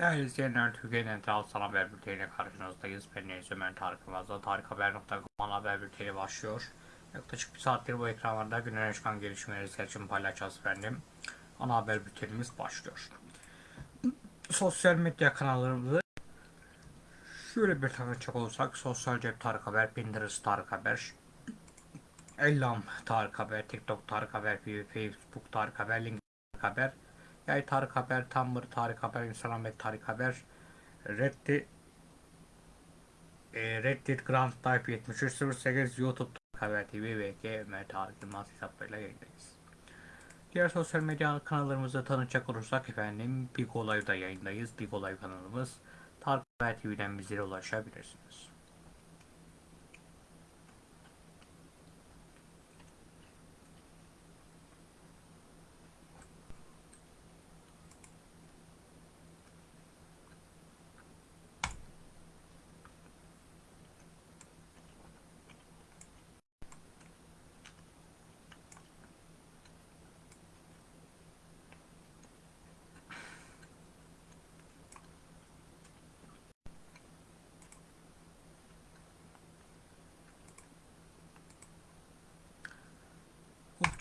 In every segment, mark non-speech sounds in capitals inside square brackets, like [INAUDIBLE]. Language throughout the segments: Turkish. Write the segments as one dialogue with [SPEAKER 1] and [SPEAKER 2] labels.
[SPEAKER 1] Değerli izleyenler, Türkiye'nin Entral Sana Haber Bülteni'yle karşınızdayız. Ben Deniz Ömer Tarık Yılmaz'da Tarikhaber.com haber bülteni başlıyor. Yaklaşık bir saattir bu ekranlarda günün çıkan gelişmeleri seçim paylaşacağız efendim. Ana haber bültenimiz başlıyor. Sosyal medya kanallarımızı şöyle bir tanıtacak olursak Sosyal Cep Tarık Haber, Pinterest Tarık Haber, Ellam Tarık Haber, TikTok Tarık Haber, Facebook Tarık Haber, LinkedIn Tarık Haber, Yay Tarık Haber, Tumblr Tarık Haber, Instagram ve Tarık Haber, Reddit, e, Reddit Grand Type 7308, YouTube Tarık Haber TV ve GM Tarık Yılmaz hesaplarıyla yayındayız. Diğer sosyal medya kanallarımızı tanıtacak olursak efendim Big Olay'da yayındayız. Big Olay kanalımız Tarık Haber TV'den bizlere ulaşabilirsiniz.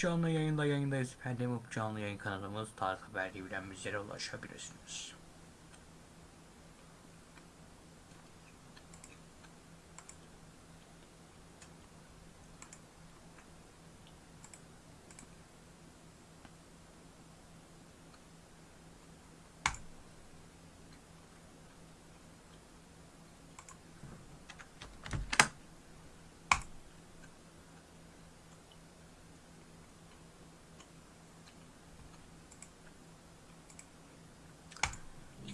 [SPEAKER 1] Canlı yayında yayındayız efendim. Canlı yayın kanalımız Tarık Haber TV'den bizlere ulaşabilirsiniz.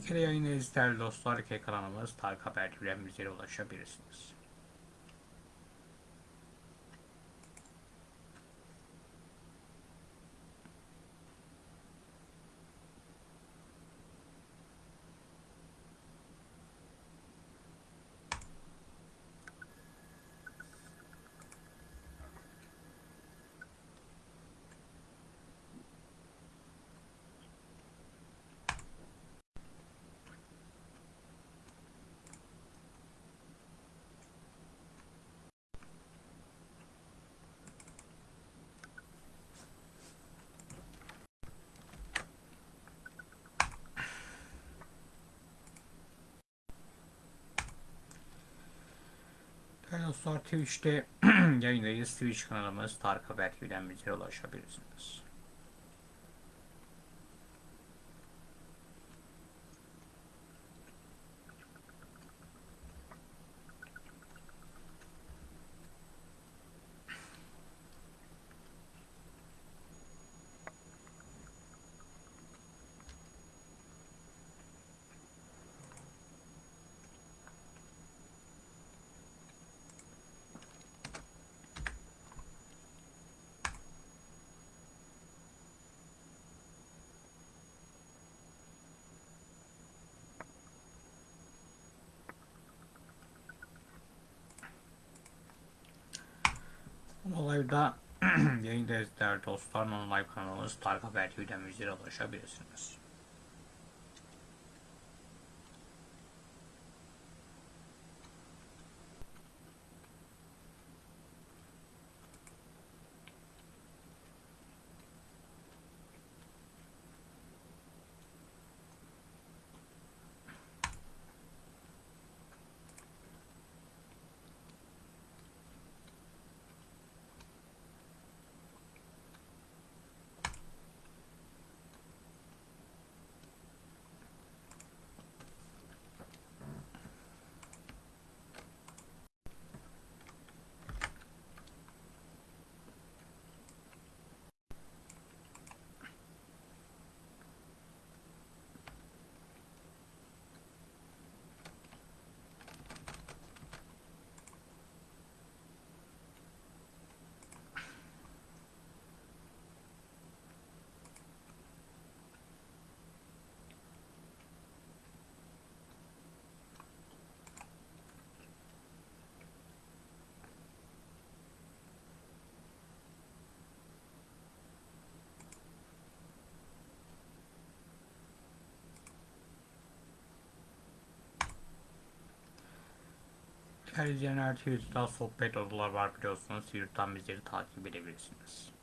[SPEAKER 1] Kere yayındayız değerli dostlar. İki kanalımız Tarık Haber bizlere ulaşabilirsiniz. Değerli dostlar Twitch'te [CLEARS THROAT] yayındayız. Twitch kanalımız Tarık Haber TV'den bizlere ulaşabilirsiniz. Olayda [CLEARS THROAT] yayındayız değerli dostlar. Non-live kanalımız Tarık Haber TV'den bizlere ulaşabilirsiniz. Değerli izleyenler Twitter'da sohbet odalar var biliyorsunuz. Twitter'dan bizleri takip edebilirsiniz.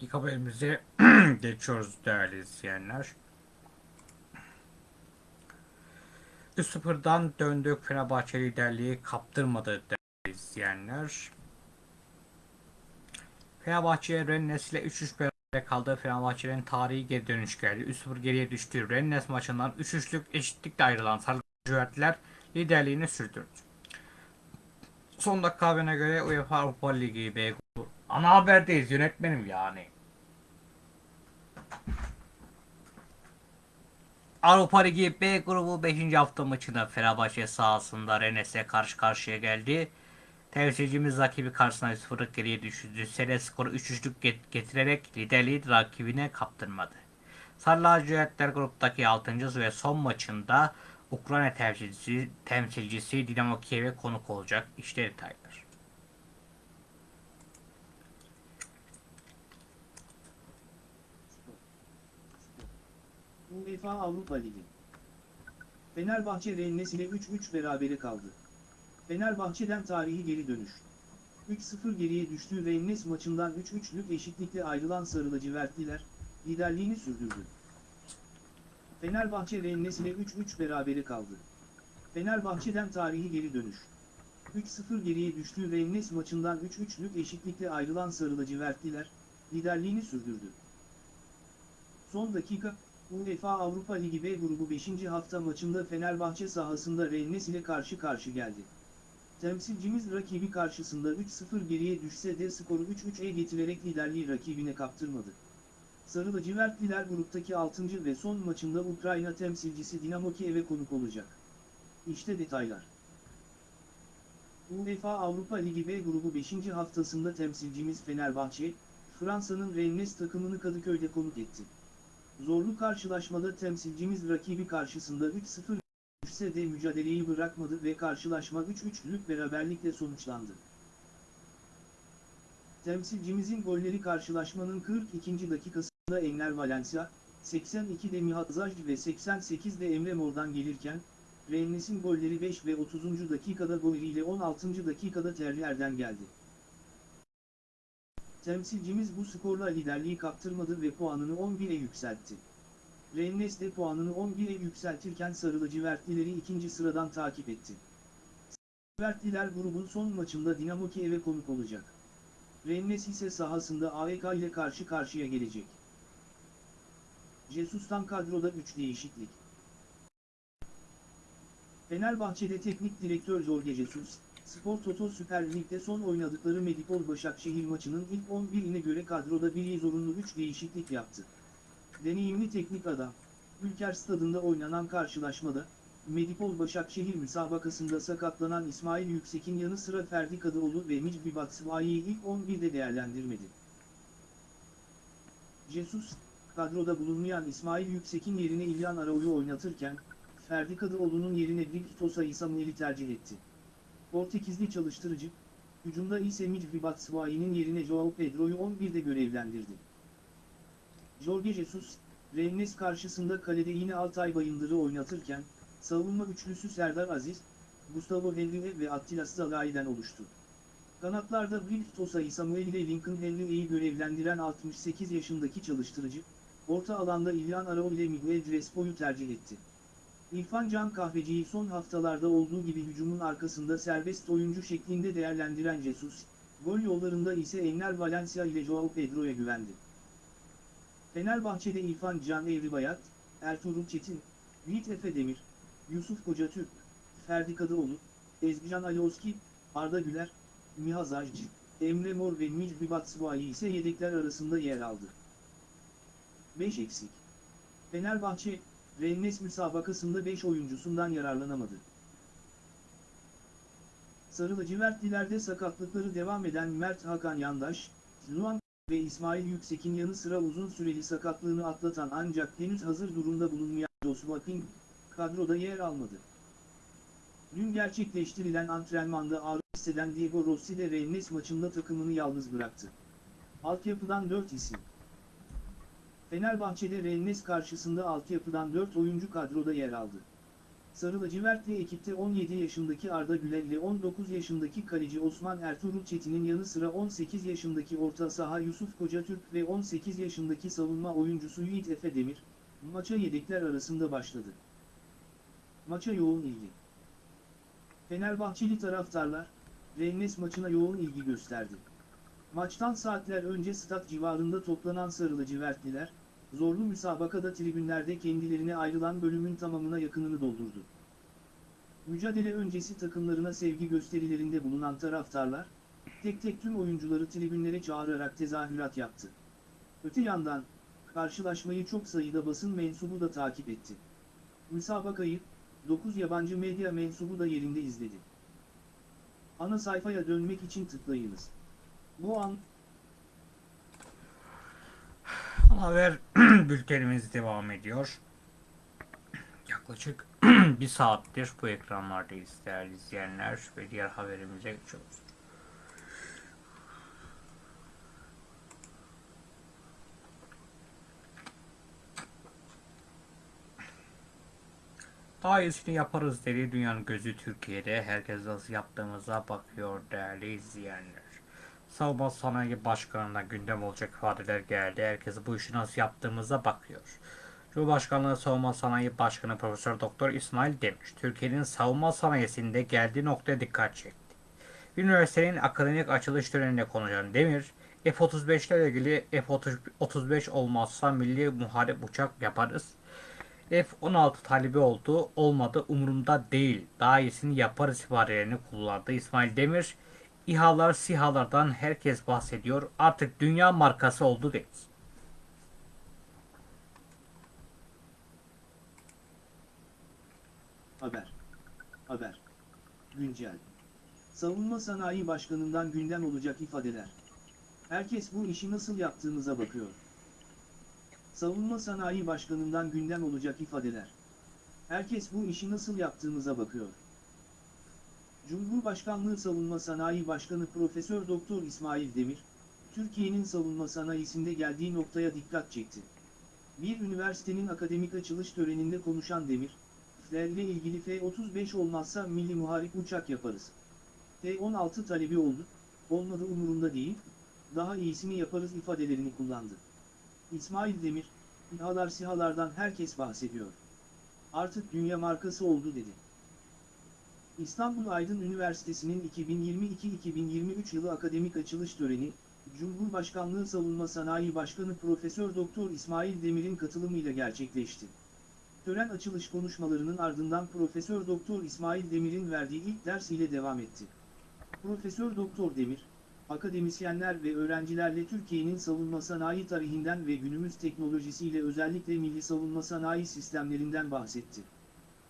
[SPEAKER 1] İlk haberimize [CLEARS THROAT] geçiyoruz değerli izleyenler. 3-0'dan döndük Fenerbahçe liderliği kaptırmadı değerli izleyenler. Fenerbahçe Rennes ile 3-3 beraber kaldı. Fenerbahçe'nin tarihi geri dönüş geldi. 3-0 geriye düştü. Rennes maçından 3-3'lük eşitlikle ayrılan Sarı lacivertliler liderliğini sürdürdü. Son dakika haberine göre UEFA Avrupa Ligi B. Ana haberdeyiz yönetmenim yani. Avrupa Ligi B grubu 5. hafta maçında Fenerbahçe sahasında Rennes'e karşı karşıya geldi. Temsilcimiz rakibi karşısına 0'lık geriye düşürdü. Sene skoru 3-3'lük getirerek liderliği rakibine kaptırmadı. Sarı lacivertler gruptaki 6. ve son maçında Ukrayna temsilcisi, temsilcisi Dinamo Kiev'e konuk olacak. İşte detaylar.
[SPEAKER 2] UEFA Avrupa Ligi. Fenerbahçe Rennes ile 3-3 berabere kaldı. Fenerbahçe'den tarihi geri dönüş. 3-0 geriye düştüğü Rennes maçından 3-3'lük eşitlikle ayrılan Sarı lacivertliler, liderliğini sürdürdü. Fenerbahçe Rennes ile 3-3 berabere kaldı. Fenerbahçe'den tarihi geri dönüş. 3-0 geriye düştüğü Rennes maçından 3-3'lük eşitlikle ayrılan Sarı lacivertliler, liderliğini sürdürdü. Son dakika, UEFA Avrupa Ligi B grubu 5. hafta maçında Fenerbahçe sahasında Rennes ile karşı karşı geldi. Temsilcimiz rakibi karşısında 3-0 geriye düşse de skoru 3-3'e getirerek liderliği rakibine kaptırmadı. Sarı lacivertliler gruptaki 6. ve son maçında Ukrayna temsilcisi Dinamo Kiev'e konuk olacak. İşte detaylar. UEFA Avrupa Ligi B grubu 5. haftasında temsilcimiz Fenerbahçe, Fransa'nın Rennes takımını Kadıköy'de konuk etti. Zorlu karşılaşmada temsilcimiz rakibi karşısında 3-0 düşse de mücadeleyi bırakmadı ve karşılaşma 3-3'lük beraberlikle sonuçlandı. Temsilcimizin golleri karşılaşmanın 42. dakikasında Enner Valencia, 82'de Mihat Zaj ve 88'de Emre Mor'dan gelirken, Rennes'in golleri 5 ve 30. dakikada Goyri ile 16. dakikada Terrier'den geldi. Temsilcimiz bu skorla liderliği kaptırmadı ve puanını 11'e yükseltti. Rennes de puanını 11'e yükseltirken Sarı lacivertlileri ikinci sıradan takip etti. Lacivertliler grubun son maçında Dinamo Kiev'e konuk olacak. Rennes ise sahasında AEK ile karşı karşıya gelecek. Jesus'tan kadroda 3 değişiklik. Fenerbahçe'de teknik direktör Jorge Jesus, Spor Toto Süper Lig'de son oynadıkları Medipol Başakşehir maçının ilk 11'ine göre kadroda bir zorunlu 3 değişiklik yaptı. Deneyimli teknik adam, Ülker Stadında oynanan karşılaşmada, Medipol Başakşehir müsabakasında sakatlanan İsmail Yüksek'in yanı sıra Ferdi Kadıoğlu ve Micbi Batshuayi'yi ilk 11'de değerlendirmedi. Jesus, kadroda bulunmayan İsmail Yüksek'in yerine İlyan Arao'yu oynatırken, Ferdi Kadıoğlu'nun yerine Victor Samuel'i tercih etti. Portekizli çalıştırıcı, hücumda ise Micbi Batshuayi'nin yerine Joao Pedro'yu 11'de görevlendirdi. Jorge Jesus, Rennes karşısında kalede yine Altay Bayındır'ı oynatırken, savunma üçlüsü Serdar Aziz, Gustavo Henrique ve Attila Salai'den oluştu. Kanatlarda Victor Samuel ile Lincoln Henrique'yi görevlendiren 68 yaşındaki çalıştırıcı, orta alanda İlyan Arao ile Miguel Crespo'yu tercih etti. İrfan Can Kahveci'yi son haftalarda olduğu gibi hücumun arkasında serbest oyuncu şeklinde değerlendiren Jesus, gol yollarında ise Enner Valencia ile Joao Pedro'ya güvendi. Fenerbahçe'de İrfan Can Evribayat, Ertuğrul Çetin, Yiğit Efe Demir, Yusuf Kocatürk, Ferdi Kadıoğlu, Ezgican Alioski, Arda Güler, Mihaz Ajcı, Emre Mor ve Micbi Batshuayi ise yedekler arasında yer aldı. 5 eksik. Fenerbahçe, Rennes müsabakasında 5 oyuncusundan yararlanamadı. Sarı lacivertlilerde sakatlıkları devam eden Mert Hakan Yandaş, Luan ve İsmail Yüksek'in yanı sıra uzun süreli sakatlığını atlatan ancak henüz hazır durumda bulunmayan Joshua King, kadroda yer almadı. Dün gerçekleştirilen antrenmanda ağrı hisseden Diego Rossi de Rennes maçında takımını yalnız bıraktı. Altyapıdan 4 isim. Fenerbahçe'de Rennes karşısında altyapıdan 4 oyuncu kadroda yer aldı. Sarı lacivertli ekipte 17 yaşındaki Arda Güler ile 19 yaşındaki kaleci Osman Ertuğrul Çetin'in yanı sıra 18 yaşındaki orta saha Yusuf Kocatürk ve 18 yaşındaki savunma oyuncusu Yiğit Efe Demir, maça yedekler arasında başladı. Maça yoğun ilgi. Fenerbahçeli taraftarlar, Rennes maçına yoğun ilgi gösterdi. Maçtan saatler önce stat civarında toplanan sarı lacivertliler, zorlu müsabakada tribünlerde kendilerine ayrılan bölümün tamamına yakınını doldurdu. Mücadele öncesi takımlarına sevgi gösterilerinde bulunan taraftarlar, tek tek tüm oyuncuları tribünlere çağırarak tezahürat yaptı. Öte yandan, karşılaşmayı çok sayıda basın mensubu da takip etti. Müsabakayı, 9 yabancı medya mensubu da yerinde izledi. Ana sayfaya dönmek için tıklayınız. Bu an
[SPEAKER 1] Haber [CLEARS THROAT] bültenimiz devam ediyor. Yaklaşık [CLEARS THROAT] bir saattir bu ekranlardayız değerli izleyenler ve diğer haberimize geçiyoruz. Daha iyisini yaparız dedi dünyanın gözü Türkiye'de. Herkes nasıl yaptığımıza bakıyor değerli izleyenler. Savunma Sanayi Başkanı'na gündem olacak ifadeler geldi. Herkes bu işi nasıl yaptığımıza bakıyor. Cumhurbaşkanlığı Savunma Sanayi Başkanı Profesör Doktor İsmail Demir, Türkiye'nin savunma sanayisinde geldiği noktaya dikkat çekti. Üniversitenin akademik açılış töreninde konuşan Demir, F-35 ile ilgili F-35 olmazsa milli muharip uçak yaparız. F-16 talebi oldu, olmadı umurumda değil. Daha iyisini yaparız ifadelerini kullandı. İsmail Demir, İHA'lar, SİHA'lardan herkes bahsediyor. Artık dünya markası oldu dedi.
[SPEAKER 2] Haber. Haber. Güncel. Savunma Sanayi Başkanı'ndan gündem olacak ifadeler. Herkes bu işi nasıl yaptığımıza bakıyor. Savunma Sanayi Başkanı'ndan gündem olacak ifadeler. Herkes bu işi nasıl yaptığımıza bakıyor. Cumhurbaşkanlığı Savunma Sanayi Başkanı Profesör Doktor İsmail Demir, Türkiye'nin savunma sanayisinde geldiği noktaya dikkat çekti. Bir üniversitenin akademik açılış töreninde konuşan Demir, ile ilgili F-35 olmazsa milli muharip uçak yaparız. F-16 talebi oldu, olmadı umurunda değil, daha iyisini yaparız ifadelerini kullandı. İsmail Demir, İHA'lar SİHA'lardan herkes bahsediyor. Artık dünya markası oldu dedi. İstanbul Aydın Üniversitesi'nin 2022-2023 yılı akademik açılış töreni, Cumhurbaşkanlığı Savunma Sanayi Başkanı Profesör Doktor İsmail Demir'in katılımıyla gerçekleşti. Tören açılış konuşmalarının ardından Profesör Doktor İsmail Demir'in verdiği ilk ders ile devam etti. Profesör Doktor Demir, akademisyenler ve öğrencilerle Türkiye'nin savunma sanayi tarihinden ve günümüz teknolojisiyle özellikle milli savunma sanayi sistemlerinden bahsetti.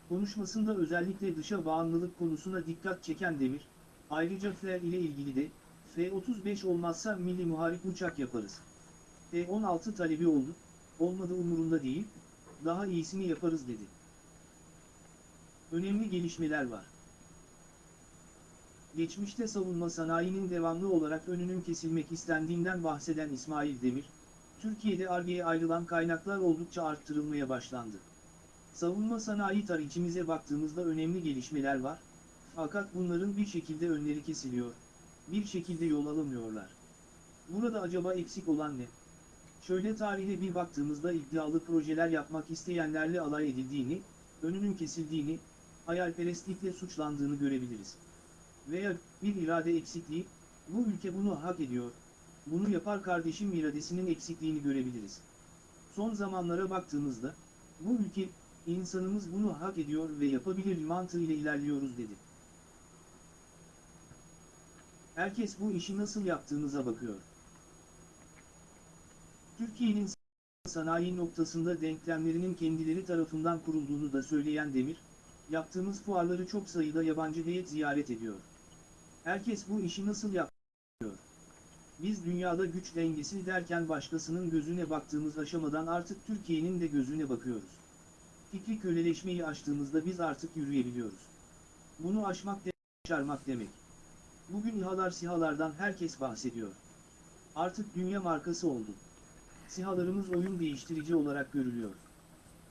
[SPEAKER 2] Konuşmasında özellikle dışa bağımlılık konusuna dikkat çeken Demir, ayrıca FLR ile ilgili de, F-35 olmazsa milli muharip uçak yaparız. F-16 talebi oldu, olmadı umurunda değil, daha iyisini yaparız dedi. Önemli gelişmeler var. Geçmişte savunma sanayinin devamlı olarak önünün kesilmek istendiğinden bahseden İsmail Demir, Türkiye'de Ar-Ge'ye ayrılan kaynaklar oldukça arttırılmaya başlandı. Savunma sanayi tarihimize baktığımızda önemli gelişmeler var, fakat bunların bir şekilde önleri kesiliyor, bir şekilde yol alamıyorlar. Burada acaba eksik olan ne? Şöyle tarihe bir baktığımızda iddialı projeler yapmak isteyenlerle alay edildiğini, önünün kesildiğini, hayalperestlikle suçlandığını görebiliriz. Veya bir irade eksikliği, bu ülke bunu hak ediyor, bunu yapar kardeşim iradesinin eksikliğini görebiliriz. Son zamanlara baktığımızda, bu ülke, insanımız bunu hak ediyor ve yapabilir mantığı ile ilerliyoruz dedi. Herkes bu işi nasıl yaptığımıza bakıyor. Türkiye'nin sanayi noktasında denklemlerinin kendileri tarafından kurulduğunu da söyleyen Demir, yaptığımız fuarları çok sayıda yabancı heyet ziyaret ediyor. Herkes bu işi nasıl yapıyor? Biz dünyada güç dengesi derken başkasının gözüne baktığımız aşamadan artık Türkiye'nin de gözüne bakıyoruz. Fikri köleleşmeyi aştığımızda biz artık yürüyebiliyoruz. Bunu aşmak demek, başarmak demek. Bugün İHA'lar SİHA'lardan herkes bahsediyor. Artık dünya markası oldu. SİHA'larımız oyun değiştirici olarak görülüyor.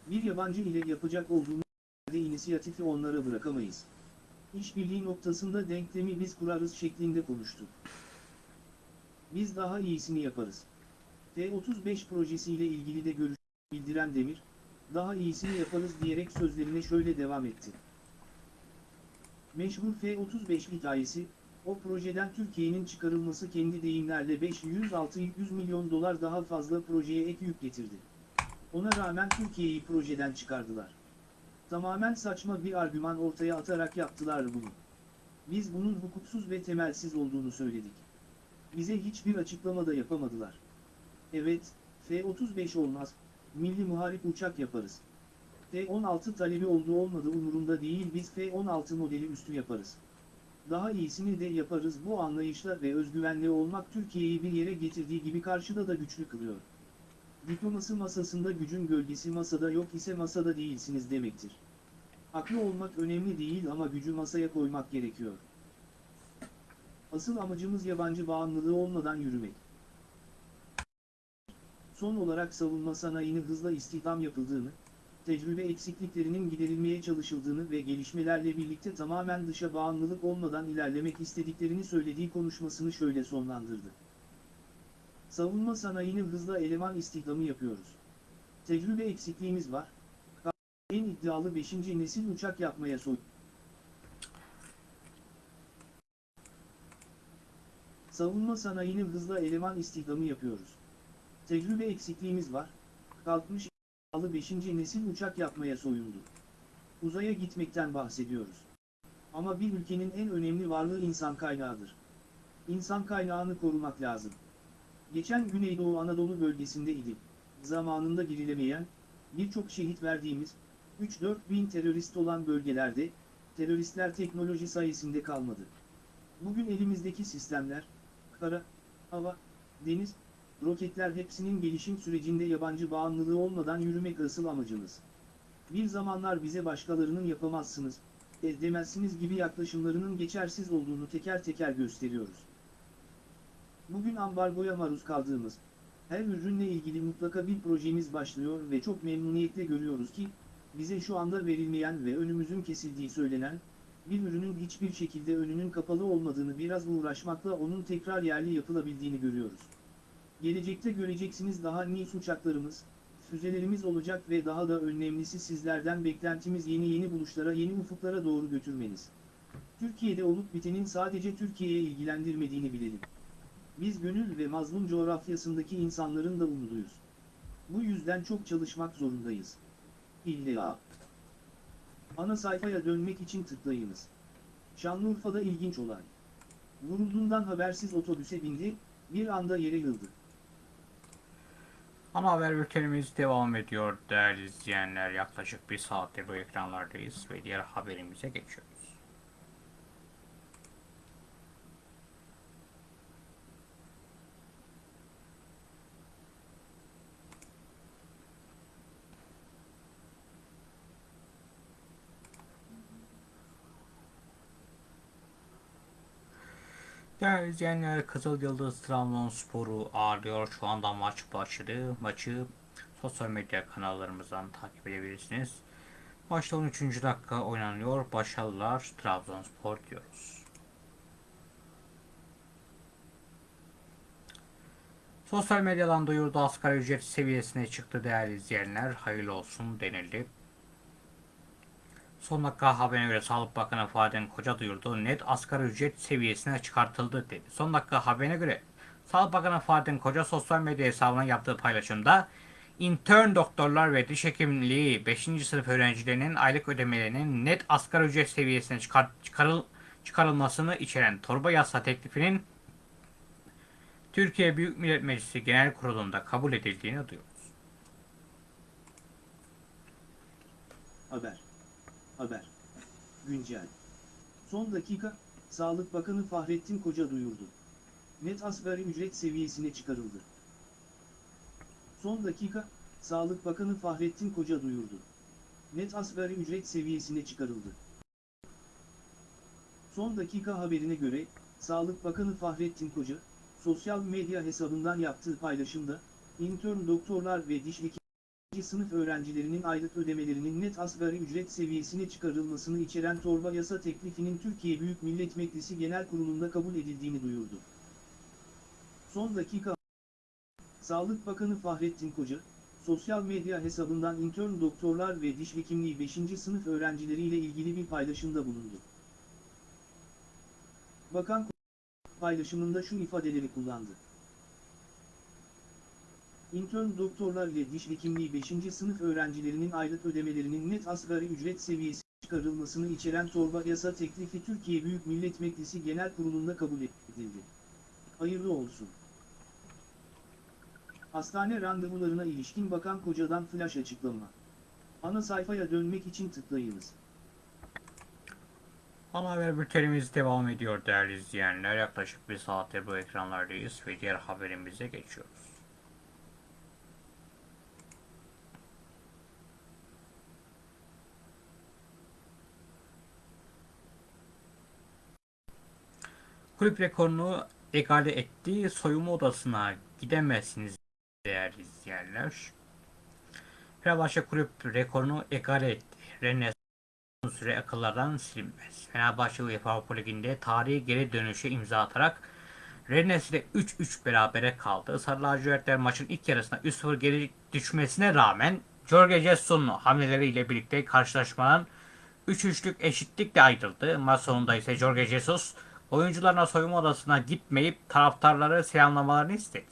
[SPEAKER 2] Bir yabancı ile yapacak olduğumuz de inisiyatifi onlara bırakamayız. İşbirliği noktasında denklemi biz kurarız şeklinde konuştu. Biz daha iyisini yaparız. T-35 projesiyle ilgili de görüş bildiren Demir, daha iyisini yaparız diyerek sözlerine şöyle devam etti. Meşhur F-35 hikayesi, o projeden Türkiye'nin çıkarılması kendi deyimlerle 500-600 milyon dolar daha fazla projeye ek yük getirdi. Ona rağmen Türkiye'yi projeden çıkardılar. Tamamen saçma bir argüman ortaya atarak yaptılar bunu. Biz bunun hukuksuz ve temelsiz olduğunu söyledik. Bize hiçbir açıklama da yapamadılar. Evet, F-35 olmaz, milli muharip uçak yaparız. F-16 talebi olduğu olmadı umurumda değil biz F-16 modeli üstü yaparız. Daha iyisini de yaparız bu anlayışla ve özgüvenle olmak Türkiye'yi bir yere getirdiği gibi karşıda da güçlü kılıyor. Diplomasi masasında gücün gölgesi masada yok ise masada değilsiniz demektir. Haklı olmak önemli değil ama gücü masaya koymak gerekiyor. Asıl amacımız yabancı bağımlılığı olmadan yürümek. Son olarak savunma sanayini hızla istihdam yapıldığını, tecrübe eksikliklerinin giderilmeye çalışıldığını ve gelişmelerle birlikte tamamen dışa bağımlılık olmadan ilerlemek istediklerini söylediği konuşmasını şöyle sonlandırdı. Savunma sanayini hızla eleman istihdamı yapıyoruz. Tecrübe eksikliğimiz var. En iddialı 5. nesil uçak yapmaya soy. Savunma sanayini hızla eleman istihdamı yapıyoruz. Tecrübe eksikliğimiz var. Kalkmış iddialı 5. nesil uçak yapmaya soyundu. Uzaya gitmekten bahsediyoruz. Ama bir ülkenin en önemli varlığı insan kaynağıdır. İnsan kaynağını korumak lazım. Geçen Güneydoğu Anadolu bölgesinde idi. Zamanında girilemeyen, birçok şehit verdiğimiz, 3-4 bin terörist olan bölgelerde, teröristler teknoloji sayesinde kalmadı. Bugün elimizdeki sistemler, kara, hava, deniz, roketler hepsinin gelişim sürecinde yabancı bağımlılığı olmadan yürümek asıl amacımız. Bir zamanlar bize başkalarının yapamazsınız, edemezsiniz gibi yaklaşımlarının geçersiz olduğunu teker teker gösteriyoruz. Bugün ambargoya maruz kaldığımız, her ürünle ilgili mutlaka bir projemiz başlıyor ve çok memnuniyetle görüyoruz ki, bize şu anda verilmeyen ve önümüzün kesildiği söylenen, bir ürünün hiçbir şekilde önünün kapalı olmadığını biraz uğraşmakla onun tekrar yerli yapılabildiğini görüyoruz. Gelecekte göreceksiniz daha nice uçaklarımız, füzelerimiz olacak ve daha da önemlisi sizlerden beklentimiz yeni yeni buluşlara yeni ufuklara doğru götürmeniz. Türkiye'de olup bitenin sadece Türkiye'ye ilgilendirmediğini bilelim. Biz gönül ve mazlum coğrafyasındaki insanların da umuduyuz. Bu yüzden çok çalışmak zorundayız. İlla. Ana sayfaya dönmek için tıklayınız. Şanlıurfa'da ilginç olay. Vurulduğundan habersiz otobüse bindi, bir anda yere yıldı.
[SPEAKER 1] Ana haber bültenimiz devam ediyor değerli izleyenler. Yaklaşık bir saattir bu ekranlardayız ve diğer haberimize geçiyoruz. Değerli izleyenler Kızıl Yıldız Trabzonspor'u ağırlıyor. Şu anda maç başladı. Maçı sosyal medya kanallarımızdan takip edebilirsiniz. Maçta 13. dakika oynanıyor. Başarılar Trabzonspor diyoruz. Sosyal medyadan duyurdu asgari ücret seviyesine çıktı değerli izleyenler. Hayırlı olsun denildi. Son dakika haberine göre Sağlık Bakanı Fahrettin Koca duyurdu. Net asgari ücret seviyesine çıkartıldı dedi. Son dakika haberine göre Sağlık Bakanı Fahrettin Koca sosyal medya hesabına yaptığı paylaşımda intern doktorlar ve diş hekimliği 5. sınıf öğrencilerinin aylık ödemelerinin net asgari ücret seviyesine çıkar, çıkarıl, çıkarılmasını içeren torba yasa teklifinin Türkiye Büyük Millet Meclisi Genel Kurulu'nda kabul edildiğini duyurdu.
[SPEAKER 2] Haber. Haber. Güncel. Son dakika, Sağlık Bakanı Fahrettin Koca duyurdu. Net asgari ücret seviyesine çıkarıldı. Son dakika, Sağlık Bakanı Fahrettin Koca duyurdu. Net asgari ücret seviyesine çıkarıldı. Son dakika haberine göre, Sağlık Bakanı Fahrettin Koca, sosyal medya hesabından yaptığı paylaşımda, intern doktorlar ve diş hekimleri sınıf öğrencilerinin aylık ödemelerinin net asgari ücret seviyesine çıkarılmasını içeren torba yasa teklifinin Türkiye Büyük Millet Meclisi Genel Kurulu'nda kabul edildiğini duyurdu. Son dakika Sağlık Bakanı Fahrettin Koca, sosyal medya hesabından intern doktorlar ve diş hekimliği 5. sınıf öğrencileriyle ilgili bir paylaşımda bulundu. Bakan paylaşımında şu ifadeleri kullandı. İntern doktorlar ile diş hekimliği 5. sınıf öğrencilerinin aylık ödemelerinin net asgari ücret seviyesi çıkarılmasını içeren torba yasa teklifi Türkiye Büyük Millet Meclisi Genel Kurulu'nda kabul edildi. Hayırlı olsun. Hastane randevularına ilişkin Bakan Koca'dan flash açıklama. Ana sayfaya dönmek için tıklayınız.
[SPEAKER 1] Ana haber bültenimiz devam ediyor değerli izleyenler. Yaklaşık bir saattir bu ekranlardayız ve diğer haberimize geçiyoruz. Kulüp rekorunu egale etti. Soyunma odasına gidemezsiniz değerli izleyenler. Fenerbahçe kulüp rekorunu egale etti. Rennes süre akıllardan silinmez. Fenerbahçe UEFA Avrupa Ligi'nde tarihi geri dönüşe imza atarak Rennes ile 3-3 berabere kaldı. Sarı lacivertler maçın ilk yarısında 3-0 geri düşmesine rağmen Jorge Jesus'un hamleleriyle birlikte karşılaşmanın 3-3'lük eşitlikle ayrıldı. Maç sonunda ise Jorge Jesus oyuncularına soyunma odasına gitmeyip taraftarları selamlamalarını istedi.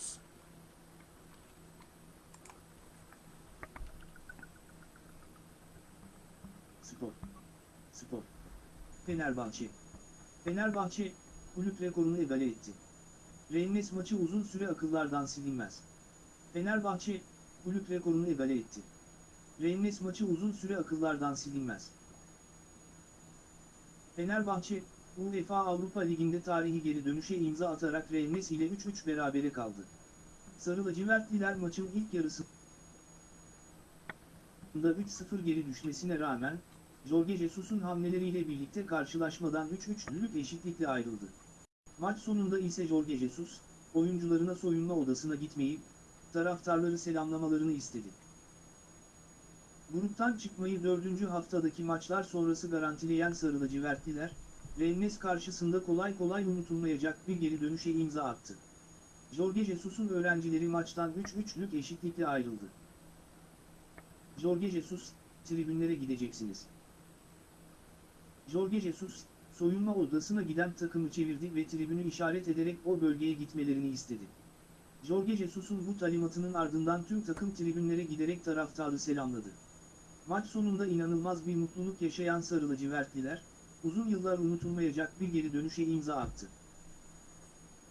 [SPEAKER 2] Spor. Spor. Fenerbahçe. Fenerbahçe, kulüp rekorunu egale etti. Rennes maçı uzun süre akıllardan silinmez. Fenerbahçe, kulüp rekorunu egale etti. Rennes maçı uzun süre akıllardan silinmez. Fenerbahçe, UEFA Avrupa Ligi'nde tarihi geri dönüşe imza atarak Rennes ile 3-3 berabere kaldı. Sarı lacivertliler maçın ilk yarısında 3-0 geri düşmesine rağmen, Jorge Jesus'un hamleleriyle birlikte karşılaşmadan 3-3'lük eşitlikle ayrıldı. Maç sonunda ise Jorge Jesus, oyuncularına soyunma odasına gitmeyip, taraftarları selamlamalarını istedi. Gruptan çıkmayı dördüncü haftadaki maçlar sonrası garantileyen Sarı lacivertliler, Rennes karşısında kolay kolay unutulmayacak bir geri dönüşe imza attı. Jorge Jesus'un öğrencileri maçtan 3-3'lük eşitlikle ayrıldı. Jorge Jesus, tribünlere gideceksiniz. Jorge Jesus, soyunma odasına giden takımı çevirdi ve tribünü işaret ederek o bölgeye gitmelerini istedi. Jorge Jesus'un bu talimatının ardından tüm takım tribünlere giderek taraftarı selamladı. Maç sonunda inanılmaz bir mutluluk yaşayan Sarı lacivertliler, uzun yıllar unutulmayacak bir geri dönüşe imza attı.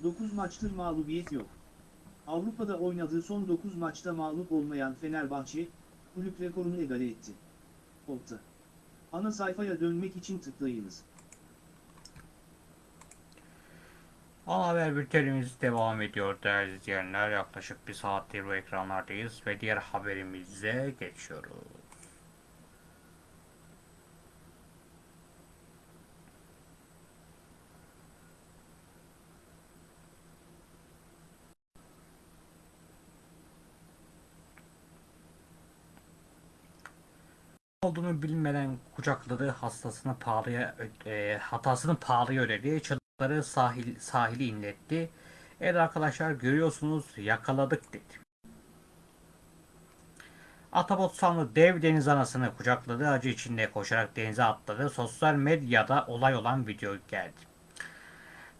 [SPEAKER 2] 9 maçtır mağlubiyet yok. Avrupa'da oynadığı son 9 maçta mağlup olmayan Fenerbahçe, kulüp rekorunu egale etti. Opta. Ana sayfaya dönmek için tıklayınız.
[SPEAKER 1] Ana haber bültenimiz devam ediyor değerli izleyenler. Yaklaşık bir saattir bu ekranlardayız ve diğer haberimize geçiyoruz. Olduğunu bilmeden kucakladığı hastasını pahalıya e, hatasını pahalıya ödedi. Çocukları sahil sahili inletti. Evet arkadaşlar görüyorsunuz yakaladık dedi. Atabot sanlı dev deniz anasını kucakladı. Acı içinde koşarak denize atladı. Sosyal medyada olay olan video geldi.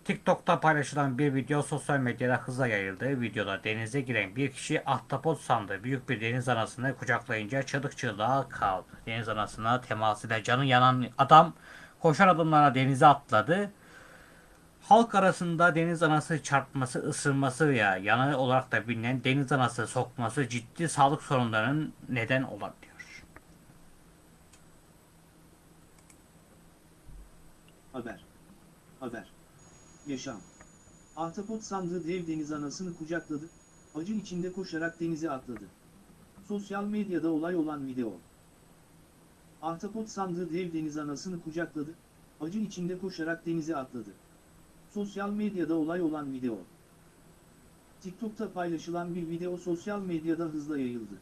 [SPEAKER 1] TikTok'ta paylaşılan bir video sosyal medyada hızla yayıldı. Videoda denize giren bir kişi ahtapot sandığı büyük bir deniz anasını kucaklayınca çığlık çığlığa kaldı. Deniz anasına temas ile canı yanan adam koşar adımlarla denize atladı. Halk arasında deniz anası çarpması, ısırması veya yanı olarak da bilinen deniz anası sokması ciddi sağlık sorunlarının neden olabiliyor.
[SPEAKER 2] Haber. Haber. Yaşam. Ahtapot sandığı dev deniz anasını kucakladı, acı içinde koşarak denize atladı. Sosyal medyada olay olan video. Ahtapot sandığı dev deniz anasını kucakladı, acı içinde koşarak denize atladı. Sosyal medyada olay olan video. TikTok'ta paylaşılan bir video sosyal medyada hızla yayıldı.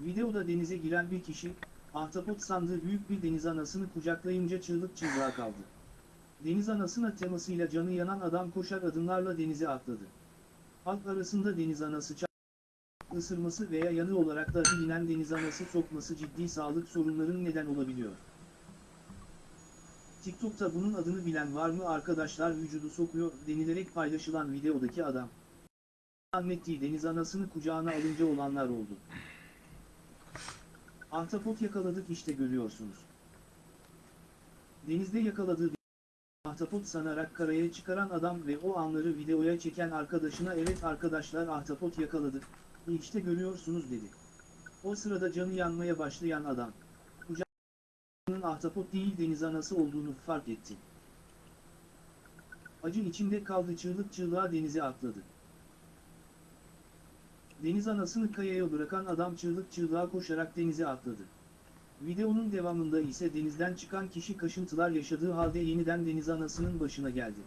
[SPEAKER 2] Videoda denize giren bir kişi, ahtapot sandığı büyük bir deniz anasını kucaklayınca çığlık çığlığa kaldı. Deniz anasına temasıyla canı yanan adam koşar adımlarla denize atladı. Halk arasında deniz anası ça- ısırması veya yanı olarak da bilinen deniz anası sokması ciddi sağlık sorunlarının neden olabiliyor. TikTok'ta bunun adını bilen var mı arkadaşlar vücudu sokuyor denilerek paylaşılan videodaki adam. Zannettiği deniz anasını kucağına alınca olanlar oldu. Ahtapot yakaladık işte görüyorsunuz. Denizde yakaladığı ahtapot sanarak karaya çıkaran adam ve o anları videoya çeken arkadaşına evet arkadaşlar ahtapot yakaladık, işte görüyorsunuz dedi. O sırada canı yanmaya başlayan adam, kucağının ahtapot değil deniz anası olduğunu fark etti. Acı içinde kaldı çığlık çığlığa denize atladı. Deniz anasını kayaya bırakan adam çığlık çığlığa koşarak denize atladı. Videonun devamında ise denizden çıkan kişi kaşıntılar yaşadığı halde yeniden deniz anasının başına geldi.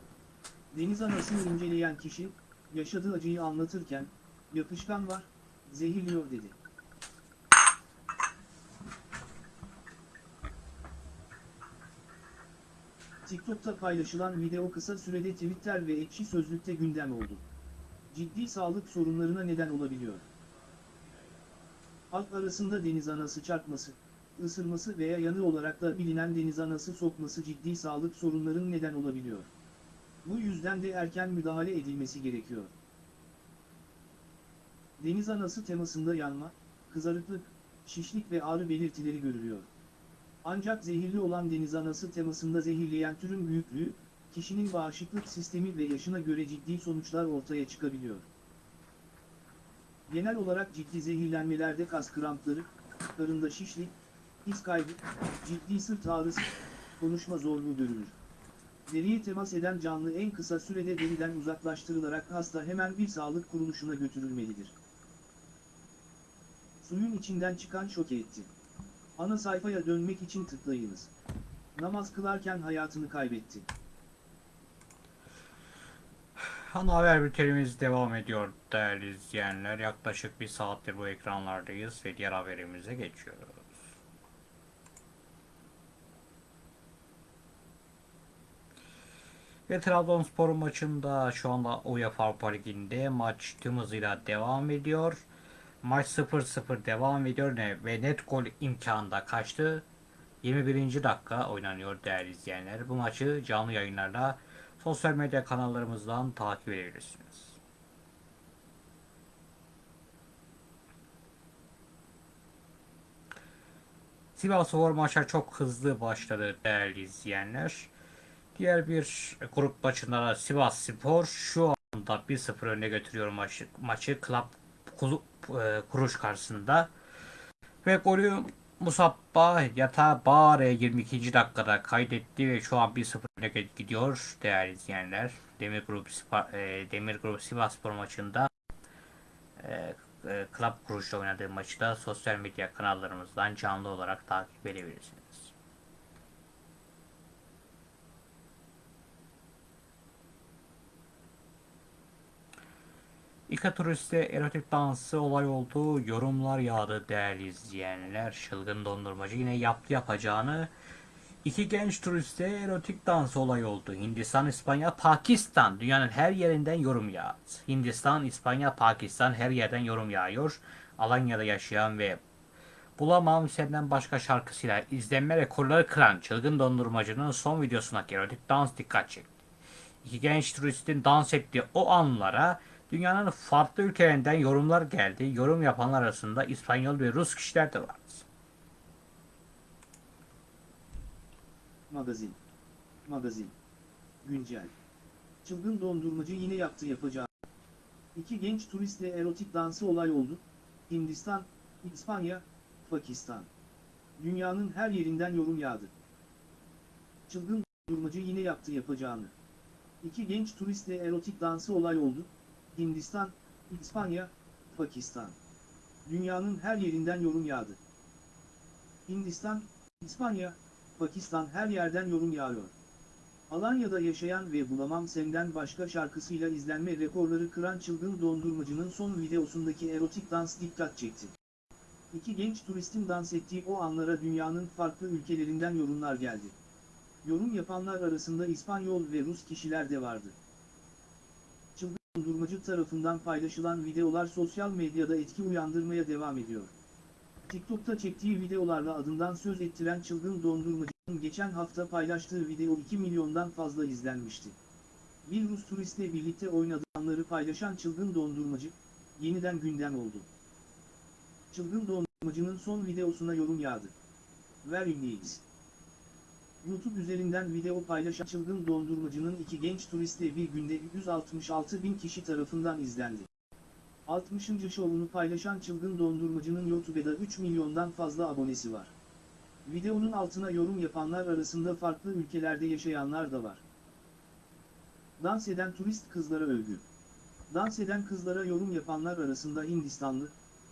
[SPEAKER 2] Deniz anasını inceleyen kişi, yaşadığı acıyı anlatırken, yapışkan var, zehirliyor dedi. TikTok'ta paylaşılan video kısa sürede Twitter ve Ekşi Sözlük'te gündem oldu. Ciddi sağlık sorunlarına neden olabiliyor. Halk arasında deniz anası çarpması, ısırması veya yanı olarak da bilinen deniz anası sokması ciddi sağlık sorunlarının neden olabiliyor. Bu yüzden de erken müdahale edilmesi gerekiyor. Deniz anası temasında yanma, kızarıklık, şişlik ve ağrı belirtileri görülüyor. Ancak zehirli olan deniz anası temasında zehirleyen türün büyüklüğü, kişinin bağışıklık sistemi ve yaşına göre ciddi sonuçlar ortaya çıkabiliyor. Genel olarak ciddi zehirlenmelerde kas krampları, karında şişlik, his kaybı, ciddi sırt ağrısı, konuşma zorluğu görülür. Deriye temas eden canlı en kısa sürede deriden uzaklaştırılarak hasta hemen bir sağlık kuruluşuna götürülmelidir. Suyun içinden çıkan şoke etti. Ana sayfaya dönmek için tıklayınız. Namaz kılarken hayatını kaybetti.
[SPEAKER 1] Ana haber bültenimiz devam ediyor değerli izleyenler. Yaklaşık bir saattir bu ekranlardayız ve diğer haberimize geçiyoruz. Ve Trabzonspor maçında şu anda UEFA Avrupa Ligi'nde maç tüm hızıyla devam ediyor. Maç 0-0 devam ediyor ne ve net gol imkanı da kaçtı. 21. dakika oynanıyor değerli izleyenler. Bu maçı canlı yayınlarla sosyal medya kanallarımızdan takip edebilirsiniz. Sivasspor maça çok hızlı başladı değerli izleyenler. Diğer bir grup maçında da Sivas Spor şu anda 1-0 öne götürüyor maçı, maçı Club Kulu- e, Kuruş karşısında. Ve golü Musabba Yata Bağre 22. dakikada kaydetti ve şu an 1-0 öne gidiyor değerli izleyenler. Demir Grup e, Demir Grup Sivasspor maçında e, e, Club Kuruş'la oynadığı maçı da sosyal medya kanallarımızdan canlı olarak takip edebilirsiniz. İka turiste erotik dansı olay oldu. Yorumlar yağdı değerli izleyenler. Çılgın dondurmacı yine yaptı yapacağını. İki genç turiste erotik dans olay oldu. Hindistan, İspanya, Pakistan. Dünyanın her yerinden yorum yağdı. Hindistan, İspanya, Pakistan her yerden yorum yağıyor. Alanya'da yaşayan ve Bulamam Senden başka şarkısıyla izlenme rekorları kıran çılgın dondurmacının son videosuna erotik dans dikkat çekti. İki genç turistin dans ettiği o anlara dünyanın farklı ülkelerinden yorumlar geldi. Yorum yapanlar arasında İspanyol ve Rus kişiler de vardı.
[SPEAKER 2] Magazin. Magazin. Güncel. Çılgın dondurmacı yine yaptı yapacağı. İki genç turistle erotik dansı olay oldu. Hindistan, İspanya, Pakistan. Dünyanın her yerinden yorum yağdı. Çılgın dondurmacı yine yaptı yapacağını. İki genç turistle erotik dansı olay oldu. Hindistan, İspanya, Pakistan. Dünyanın her yerinden yorum yağdı. Hindistan, İspanya, Pakistan her yerden yorum yağıyor. Alanya'da yaşayan ve Bulamam Senden başka şarkısıyla izlenme rekorları kıran çılgın dondurmacının son videosundaki erotik dans dikkat çekti. İki genç turistin dans ettiği o anlara dünyanın farklı ülkelerinden yorumlar geldi. Yorum yapanlar arasında İspanyol ve Rus kişiler de vardı. Dondurmacı tarafından paylaşılan videolar sosyal medyada etki uyandırmaya devam ediyor. TikTok'ta çektiği videolarla adından söz ettiren çılgın dondurmacının geçen hafta paylaştığı video 2 milyondan fazla izlenmişti. Bir Rus turistle birlikte oynadığı paylaşan çılgın dondurmacı, yeniden gündem oldu. Çılgın dondurmacının son videosuna yorum yağdı. Ver ünlüyüz. YouTube üzerinden video paylaşan çılgın dondurmacının iki genç turistle bir günde 166 bin kişi tarafından izlendi. 60. şovunu paylaşan çılgın dondurmacının YouTube'da 3 milyondan fazla abonesi var. Videonun altına yorum yapanlar arasında farklı ülkelerde yaşayanlar da var. Dans eden turist kızlara övgü. Dans eden kızlara yorum yapanlar arasında Hindistanlı,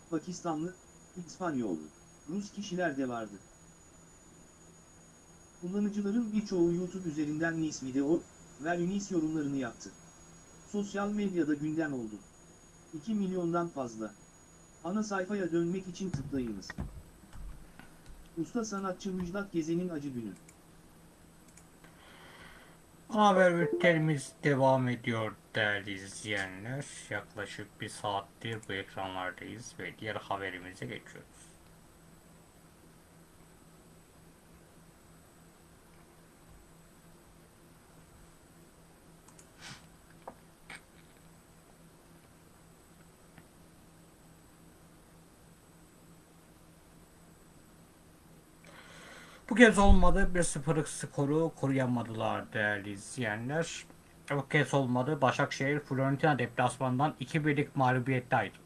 [SPEAKER 2] Pakistanlı, İspanyollu, Rus kişiler de vardı. Kullanıcıların birçoğu YouTube üzerinden Nice video ve Nice yorumlarını yaptı. Sosyal medyada gündem oldu. 2 milyondan fazla. Ana sayfaya dönmek için tıklayınız. Usta sanatçı Müjdat Gezen'in acı günü.
[SPEAKER 1] Haber bültenimiz devam ediyor değerli izleyenler. Yaklaşık bir saattir bu ekranlardayız ve diğer haberimize geçiyoruz. Bu kez olmadı. 1-0'lık skoru koruyamadılar değerli izleyenler. Bu kez olmadı. Başakşehir Fiorentina deplasmanından 2-1'lik mağlubiyette ayrıldı.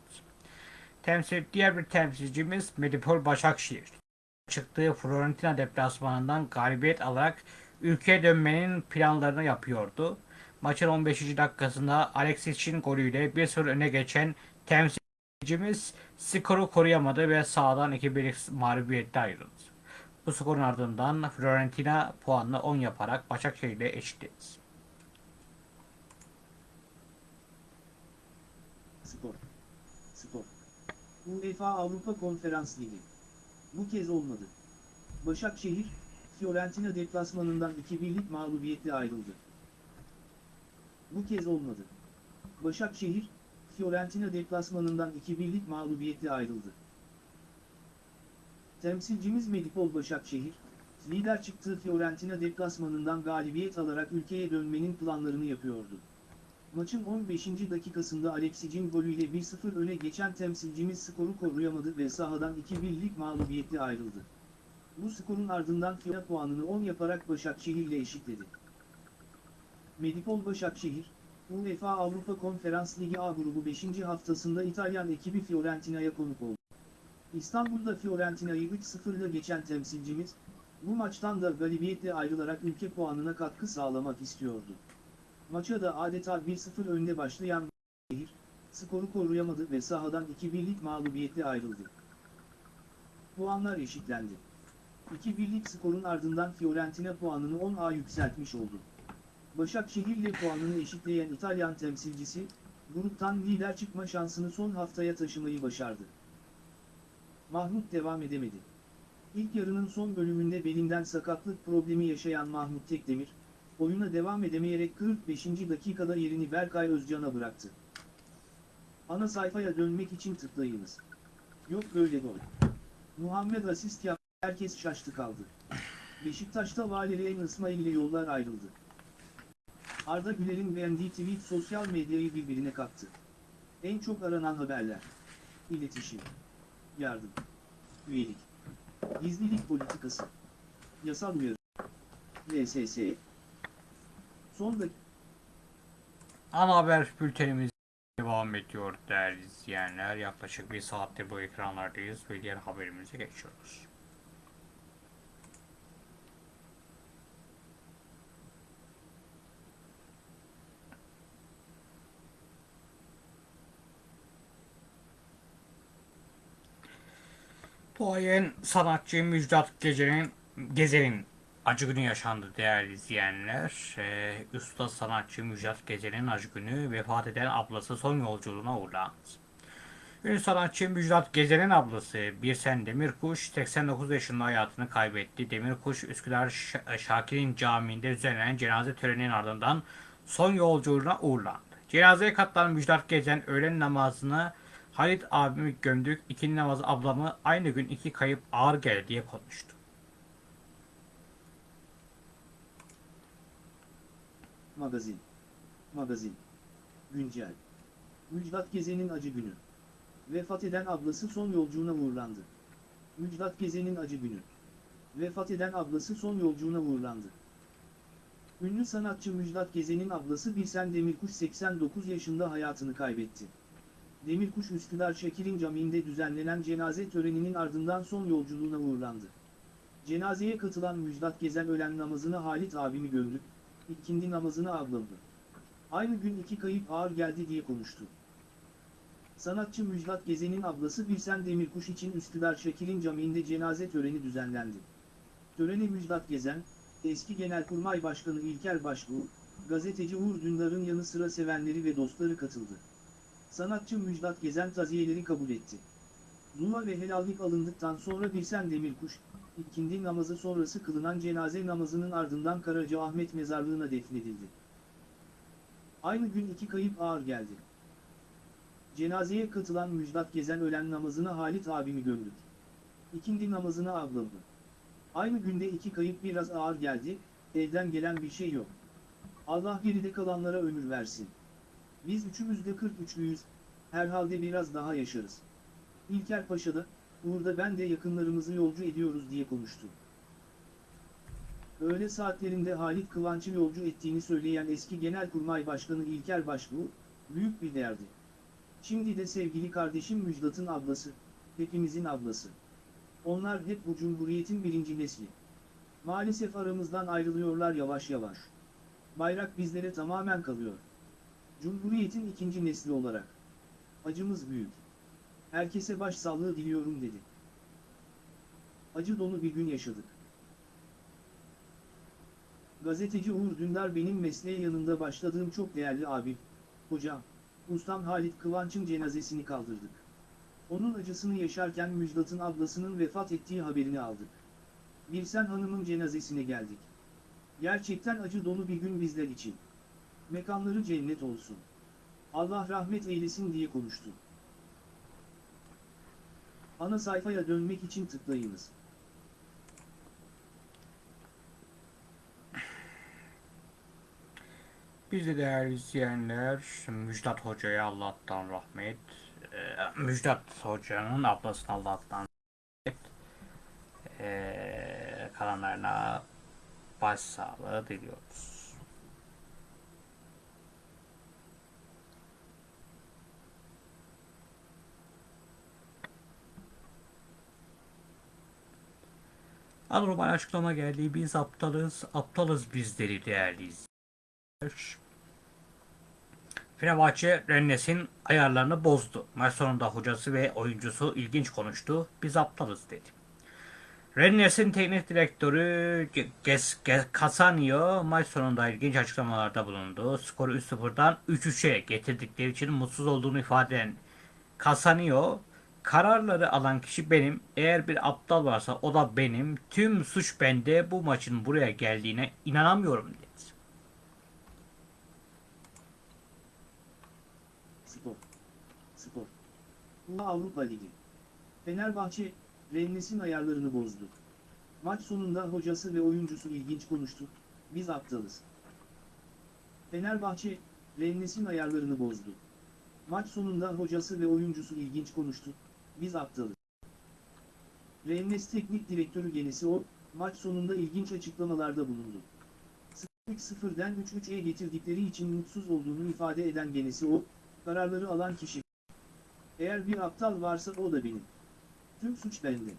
[SPEAKER 1] Temsil, diğer bir temsilcimiz Medipol Başakşehir. Çıktığı Fiorentina deplasmanından galibiyet alarak ülkeye dönmenin planlarını yapıyordu. Maçın 15. dakikasında Alexis'in golüyle 1-0 öne geçen temsilcimiz skoru koruyamadı ve sahadan 2-1'lik mağlubiyette ayrıldı. Bu skorun ardından Fiorentina puanla 10 yaparak Başakşehir ile eşitledi.
[SPEAKER 2] Spor. Spor. UEFA Avrupa Konferans Ligi. Bu kez olmadı. Başakşehir, Fiorentina deplasmanından 2-1'lik mağlubiyetle ayrıldı. Bu kez olmadı. Başakşehir, Fiorentina deplasmanından 2-1'lik mağlubiyetle ayrıldı. Temsilcimiz Medipol Başakşehir, lider çıktığı Fiorentina deplasmanından galibiyet alarak ülkeye dönmenin planlarını yapıyordu. Maçın 15. dakikasında Alexic'in golüyle 1-0 öne geçen temsilcimiz skoru koruyamadı ve sahadan 2-1'lik mağlubiyetle ayrıldı. Bu skorun ardından Fiorentina puanını 10 yaparak Başakşehir ile eşitledi. Medipol Başakşehir, UEFA Avrupa Konferans Ligi A grubu 5. haftasında İtalyan ekibi Fiorentina'ya konuk oldu. İstanbul'da Fiorentina'yı 3-0 ile geçen temsilcimiz, bu maçtan da galibiyetle ayrılarak ülke puanına katkı sağlamak istiyordu. Maça da adeta 1-0 önde başlayan şehir, skoru koruyamadı ve sahadan 2-1'lik mağlubiyetle ayrıldı. Puanlar eşitlendi. 2-1'lik skorun ardından Fiorentina puanını 10'a yükseltmiş oldu. Başakşehir ile puanını eşitleyen İtalyan temsilcisi, gruptan lider çıkma şansını son haftaya taşımayı başardı. Mahmut devam edemedi. İlk yarının son bölümünde belinden sakatlık problemi yaşayan Mahmut Tekdemir, oyuna devam edemeyerek 45. dakikada yerini Berkay Özcan'a bıraktı. Ana sayfaya dönmek için tıklayınız. Yok böyle gol. Muhammed asist yaptı, herkes şaştı kaldı. Beşiktaş'ta Valerian İsmail ile yollar ayrıldı. Arda Güler'in beğendiği tweet sosyal medyayı birbirine kattı. En çok aranan haberler. İletişim. Yardım. Üyelik. Gizlilik politikası. Yasal uyarı. VSS. Son dakika.
[SPEAKER 1] Ana haber bültenimiz devam ediyor değerli izleyenler. Yaklaşık bir saattir bu ekranlardayız ve diğer haberimize geçiyoruz. Duayen sanatçı Müjdat Gece'nin Gezen'in acı günü yaşandı değerli izleyenler. Ee, usta sanatçı Müjdat Gece'nin acı günü vefat eden ablası son yolculuğuna uğurlandı. Ünlü sanatçı Müjdat Gezen'in ablası Birsen Demirkuş 89 yaşında hayatını kaybetti. Demirkuş Üsküdar Şakir'in camiinde düzenlenen cenaze töreninin ardından son yolculuğuna uğurlandı. Cenazeye katılan Müjdat Gezen öğlen namazını Halit abimi gömdük, ikindi namazı ablamı aynı gün iki kayıp ağır geldi diye konuştu.
[SPEAKER 2] Magazin. Magazin. Güncel. Müjdat Gezen'in acı günü. Vefat eden ablası son yolcuğuna uğurlandı. Müjdat Gezen'in acı günü. Vefat eden ablası son yolcuğuna uğurlandı. Ünlü sanatçı Müjdat Gezen'in ablası Birsen Demirkuş 89 yaşında hayatını kaybetti. Demirkuş Üsküdar Şekil'in Camii'nde düzenlenen cenaze töreninin ardından son yolculuğuna uğurlandı. Cenazeye katılan Müjdat Gezen ölen namazını Halit abimi gömdük, ikindi namazını ablamdı. Aynı gün iki kayıp ağır geldi diye konuştu. Sanatçı Müjdat Gezen'in ablası Birsen Demirkuş için Üsküdar Şekil'in Camii'nde cenaze töreni düzenlendi. Törene Müjdat Gezen, eski Genelkurmay Başkanı İlker Başbuğ, gazeteci Uğur Dündar'ın yanı sıra sevenleri ve dostları katıldı. Sanatçı Müjdat Gezen taziyeleri kabul etti. Dua ve helallik alındıktan sonra Birsen Demirkuş, ikindi namazı sonrası kılınan cenaze namazının ardından Karacaahmet mezarlığına defnedildi. Aynı gün iki kayıp ağır geldi. Cenazeye katılan Müjdat Gezen ölen namazını Halit abimi gömdük. İkindi namazını ablamdı. Aynı günde iki kayıp biraz ağır geldi, evden gelen bir şey yok. Allah geride kalanlara ömür versin. Biz üçümüz de 43'lüyüz, herhalde biraz daha yaşarız. İlker Paşa'da, Uğur'da ben de yakınlarımızı yolcu ediyoruz diye konuştu. Öğle saatlerinde Halit Kıvanç'ı yolcu ettiğini söyleyen eski Genelkurmay Başkanı İlker Başbuğ, büyük bir derdi. Şimdi de sevgili kardeşim Müjdat'ın ablası, hepimizin ablası. Onlar hep bu cumhuriyetin birinci nesli. Maalesef aramızdan ayrılıyorlar yavaş yavaş. Bayrak bizlere tamamen kalıyor. Cumhuriyetin ikinci nesli olarak. Acımız büyük. Herkese başsağlığı diliyorum dedi. Acı dolu bir gün yaşadık. Gazeteci Uğur Dündar benim mesleğe yanında başladığım çok değerli abim, hocam, ustam Halit Kıvanç'ın cenazesini kaldırdık. Onun acısını yaşarken Müjdat'ın ablasının vefat ettiği haberini aldık. Birsen Hanım'ın cenazesine geldik. Gerçekten acı dolu bir gün bizler için. Mekanları cennet olsun. Allah rahmet eylesin diye konuştu. Ana sayfaya dönmek için tıklayınız.
[SPEAKER 1] Biz de değerli izleyenler Müjdat Hoca'ya Allah'tan rahmet, e, Müjdat Hoca'nın ablasına Allah'tan rahmet, e, kalanlarına başsağlığı diliyoruz. Anormal açıklama geldi. Biz aptalız, aptalız bizleri değerli izleyenler. Fenerbahçe Rennes'in ayarlarını bozdu. Maç sonunda hocası ve oyuncusu ilginç konuştu. Biz aptalız dedi. Rennes'in teknik direktörü Casanio maç sonunda ilginç açıklamalarda bulundu. Skoru 3-0'dan 3-3'e getirdikleri için mutsuz olduğunu ifade eden Casanio, kararları alan kişi benim. Eğer bir aptal varsa o da benim. Tüm suç bende. Bu maçın buraya geldiğine inanamıyorum dedi.
[SPEAKER 2] Spor. Spor. Bu Avrupa Ligi. Fenerbahçe, Rennes'in ayarlarını bozdu. Maç sonunda hocası ve oyuncusu ilginç konuştu. Biz aptalız. Fenerbahçe, Rennes'in ayarlarını bozdu. Maç sonunda hocası ve oyuncusu ilginç konuştu. Biz aptalız. Rennes Teknik Direktörü Genesi o, maç sonunda ilginç açıklamalarda bulundu. 0-0'den 3-3'e getirdikleri için mutsuz olduğunu ifade eden Genesi o, kararları alan kişi. Eğer bir aptal varsa o da benim. Tüm suç bende.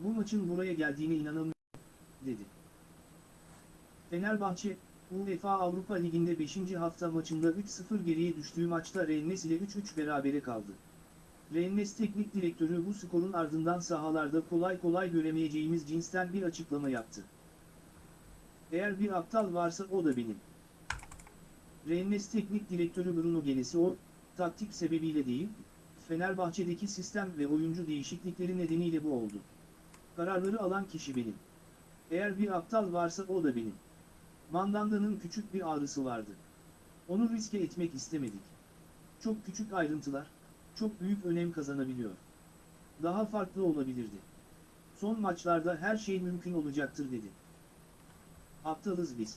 [SPEAKER 2] Bu maçın buraya geldiğine inanamıyorum, dedi. Fenerbahçe, UEFA Avrupa Ligi'nde 5. hafta maçında 3-0 geriye düştüğü maçta Rennes ile 3-3 berabere kaldı. Rennes teknik direktörü bu skorun ardından sahalarda kolay kolay göremeyeceğimiz cinsten bir açıklama yaptı. Eğer bir aptal varsa o da benim. Rennes teknik direktörü Bruno Genesi o, taktik sebebiyle değil, Fenerbahçe'deki sistem ve oyuncu değişiklikleri nedeniyle bu oldu. Kararları alan kişi benim. Eğer bir aptal varsa o da benim. Mandanda'nın küçük bir ağrısı vardı. Onu riske etmek istemedik. Çok küçük ayrıntılar, çok büyük önem kazanabiliyor. Daha farklı olabilirdi. Son maçlarda her şey mümkün olacaktır dedi. Aptalız biz.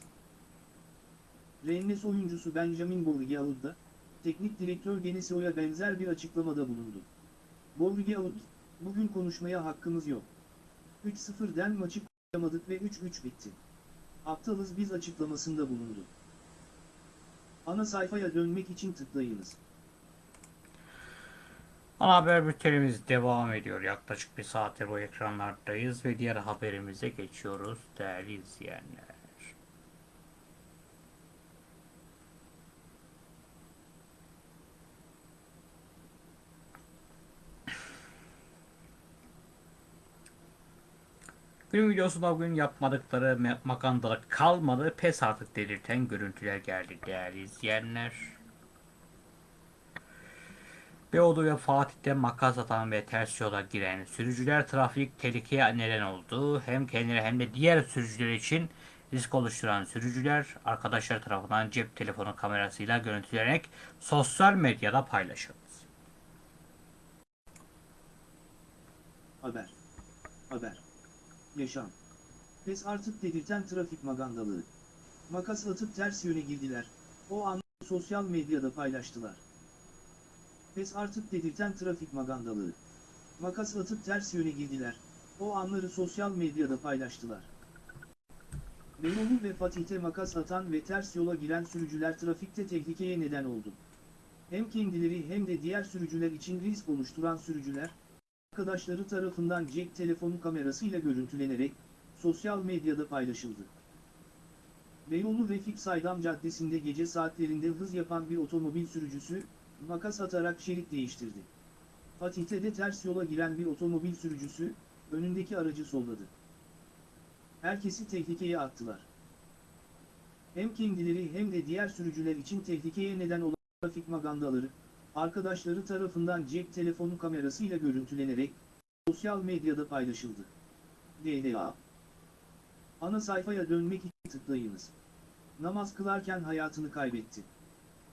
[SPEAKER 2] Rennes oyuncusu Benjamin Bourguiaud da, teknik direktör Genesio'ya benzer bir açıklamada bulundu. Bourguiaud, bugün konuşmaya hakkımız yok. 3-0'den maçı koyamadık ve 3-3 bitti. Aptalız biz açıklamasında bulundu. Ana sayfaya dönmek için tıklayınız.
[SPEAKER 1] Ana haber bültenimiz devam ediyor. Yaklaşık bir saattir bu ekranlardayız ve diğer haberimize geçiyoruz değerli izleyenler. Günün videosunda bugün yapmadıkları makandalık kalmadı. Pes artık delirten görüntüler geldi değerli izleyenler. Beyoğlu ve Fatih'te makas atan ve ters yola giren sürücüler trafik tehlikeye neden oldu. Hem kendileri hem de diğer sürücüler için risk oluşturan sürücüler arkadaşlar tarafından cep telefonu kamerasıyla görüntülenerek sosyal medyada paylaşıldı.
[SPEAKER 2] Haber. Haber. Yaşam. Pes artık dedirten trafik magandalığı. Makas atıp ters yöne girdiler. O an sosyal medyada paylaştılar. Pes artık dedirten trafik magandalığı. Makas atıp ters yöne girdiler. O anları sosyal medyada paylaştılar. Beyoğlu ve Fatih'te makas atan ve ters yola giren sürücüler trafikte tehlikeye neden oldu. Hem kendileri hem de diğer sürücüler için risk oluşturan sürücüler, arkadaşları tarafından cep telefonu kamerasıyla görüntülenerek sosyal medyada paylaşıldı. Beyoğlu Refik Saydam Caddesi'nde gece saatlerinde hız yapan bir otomobil sürücüsü, makas atarak şerit değiştirdi. Fatih'te de ters yola giren bir otomobil sürücüsü, önündeki aracı solladı. Herkesi tehlikeye attılar. Hem kendileri hem de diğer sürücüler için tehlikeye neden olan trafik magandaları, arkadaşları tarafından cep telefonu kamerasıyla görüntülenerek sosyal medyada paylaşıldı. DLA Ana sayfaya dönmek için tıklayınız. Namaz kılarken hayatını kaybetti.